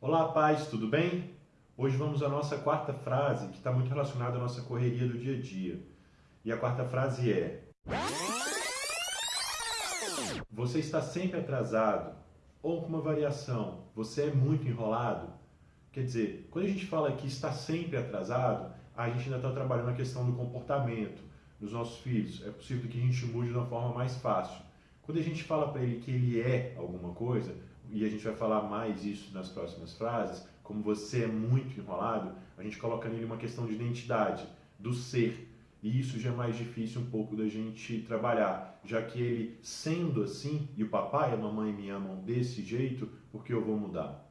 Olá, pais, tudo bem? Hoje vamos à nossa quarta frase, que está muito relacionada à nossa correria do dia a dia. E a quarta frase é: Você está sempre atrasado, ou com uma variação, você é muito enrolado. Quer dizer, quando a gente fala que está sempre atrasado, a gente ainda está trabalhando a questão do comportamento dos nossos filhos. É possível que a gente mude de uma forma mais fácil. Quando a gente fala para ele que ele é alguma coisa, e a gente vai falar mais isso nas próximas frases, como você é muito enrolado, a gente coloca nele uma questão de identidade, do ser. E isso já é mais difícil um pouco da gente trabalhar, já que ele sendo assim, e o papai e a mamãe me amam desse jeito, porque eu vou mudar?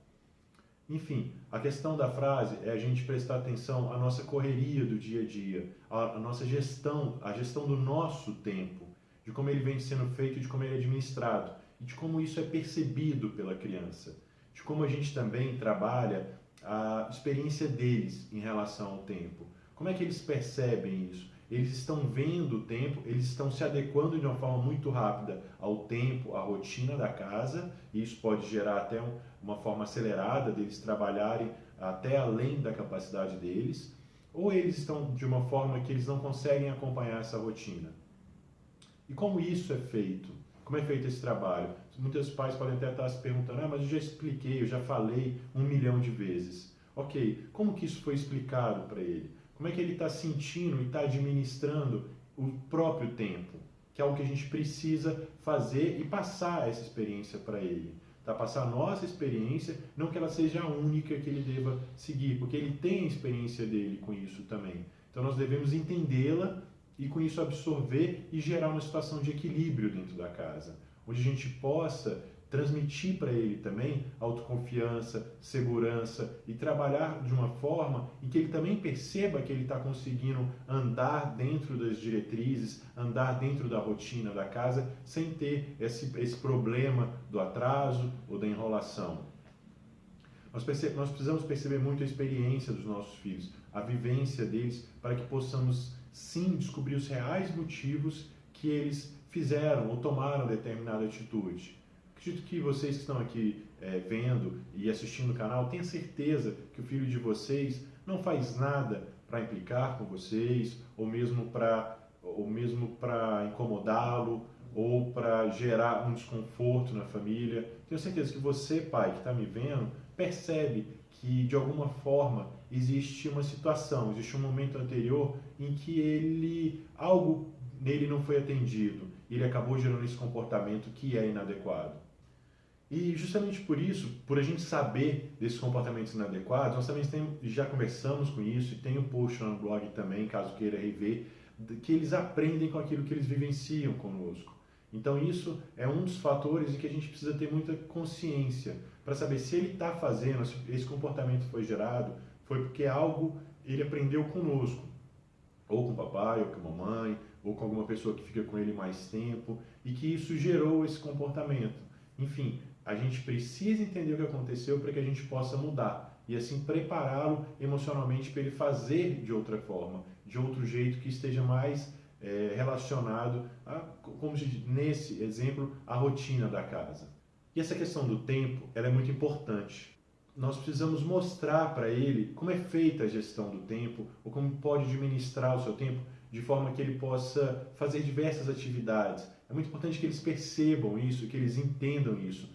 Enfim, a questão da frase é a gente prestar atenção à nossa correria do dia a dia, à nossa gestão, a gestão do nosso tempo, de como ele vem sendo feito de como ele é administrado e de como isso é percebido pela criança, de como a gente também trabalha a experiência deles em relação ao tempo. Como é que eles percebem isso? Eles estão vendo o tempo, eles estão se adequando de uma forma muito rápida ao tempo, à rotina da casa, e isso pode gerar até um, uma forma acelerada deles trabalharem até além da capacidade deles, ou eles estão de uma forma que eles não conseguem acompanhar essa rotina. E como isso é feito? Como é feito esse trabalho? Muitos pais podem até estar se perguntando, ah, mas eu já expliquei, eu já falei um milhão de vezes. Ok, como que isso foi explicado para ele? Como é que ele está sentindo e está administrando o próprio tempo? Que é algo que a gente precisa fazer e passar essa experiência para ele. Tá? Passar a nossa experiência, não que ela seja a única que ele deva seguir, porque ele tem a experiência dele com isso também. Então nós devemos entendê-la e com isso absorver e gerar uma situação de equilíbrio dentro da casa, onde a gente possa transmitir para ele também autoconfiança, segurança e trabalhar de uma forma em que ele também perceba que ele está conseguindo andar dentro das diretrizes, andar dentro da rotina da casa, sem ter esse, esse problema do atraso ou da enrolação. Nós, nós precisamos perceber muito a experiência dos nossos filhos, a vivência deles, para que possamos sim descobrir os reais motivos que eles fizeram ou tomaram determinada atitude. Acredito que vocês que estão aqui é, vendo e assistindo o canal tenham certeza que o filho de vocês não faz nada para implicar com vocês ou mesmo para ou mesmo para incomodá-lo ou para gerar um desconforto na família. Tenho certeza que você, pai, que está me vendo, percebe que de alguma forma existe uma situação, existe um momento anterior em que ele algo nele não foi atendido, ele acabou gerando esse comportamento que é inadequado. E justamente por isso, por a gente saber desses comportamentos inadequados, nós também já conversamos com isso e tem um post no blog também, caso queira rever, que eles aprendem com aquilo que eles vivenciam conosco. Então isso é um dos fatores em que a gente precisa ter muita consciência para saber se ele está fazendo, se esse comportamento foi gerado, foi porque algo ele aprendeu conosco, ou com o papai, ou com a mamãe, ou com alguma pessoa que fica com ele mais tempo, e que isso gerou esse comportamento. Enfim, a gente precisa entender o que aconteceu para que a gente possa mudar e assim prepará-lo emocionalmente para ele fazer de outra forma, de outro jeito que esteja mais é, relacionado, a, como nesse exemplo, a rotina da casa. E essa questão do tempo, ela é muito importante. Nós precisamos mostrar para ele como é feita a gestão do tempo, ou como pode administrar o seu tempo, de forma que ele possa fazer diversas atividades. É muito importante que eles percebam isso, que eles entendam isso.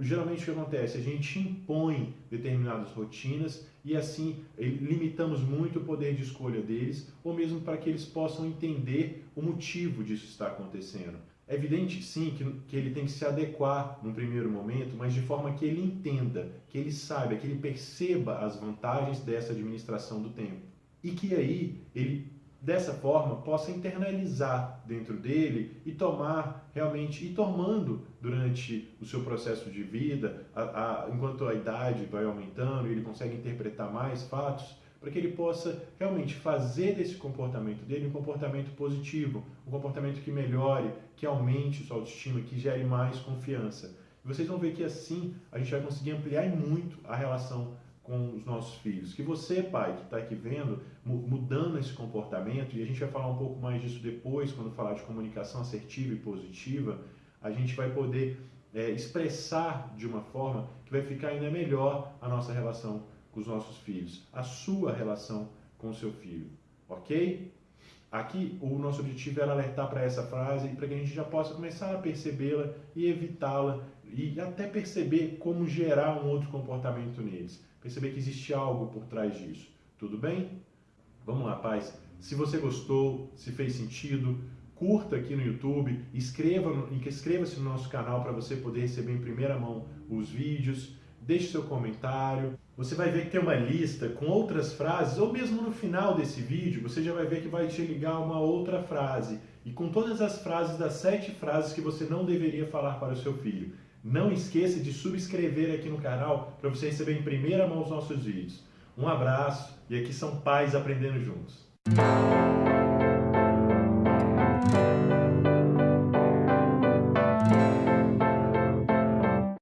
Geralmente o que acontece? A gente impõe determinadas rotinas e assim limitamos muito o poder de escolha deles, ou mesmo para que eles possam entender o motivo disso estar acontecendo. É evidente, sim, que, que ele tem que se adequar num primeiro momento, mas de forma que ele entenda, que ele saiba, que ele perceba as vantagens dessa administração do tempo. E que aí ele, dessa forma, possa internalizar dentro dele e tomar realmente, e tomando durante o seu processo de vida, a, a, enquanto a idade vai aumentando ele consegue interpretar mais fatos, para que ele possa realmente fazer desse comportamento dele um comportamento positivo, um comportamento que melhore, que aumente sua autoestima, que gere mais confiança. E vocês vão ver que assim a gente vai conseguir ampliar muito a relação com os nossos filhos. Que você, pai, que está aqui vendo, mudando esse comportamento, e a gente vai falar um pouco mais disso depois, quando falar de comunicação assertiva e positiva, a gente vai poder é, expressar de uma forma que vai ficar ainda melhor a nossa relação com os nossos filhos, a sua relação com o seu filho, ok? Aqui o nosso objetivo era alertar para essa frase para que a gente já possa começar a percebê-la e evitá-la e até perceber como gerar um outro comportamento neles. Perceber que existe algo por trás disso. Tudo bem? Vamos lá, paz. Se você gostou, se fez sentido, curta aqui no YouTube, inscreva-se inscreva no nosso canal para você poder receber em primeira mão os vídeos, deixe seu comentário. Você vai ver que tem uma lista com outras frases, ou mesmo no final desse vídeo, você já vai ver que vai te ligar uma outra frase. E com todas as frases das sete frases que você não deveria falar para o seu filho. Não esqueça de subscrever aqui no canal para você receber em primeira mão os nossos vídeos. Um abraço e aqui são pais aprendendo juntos.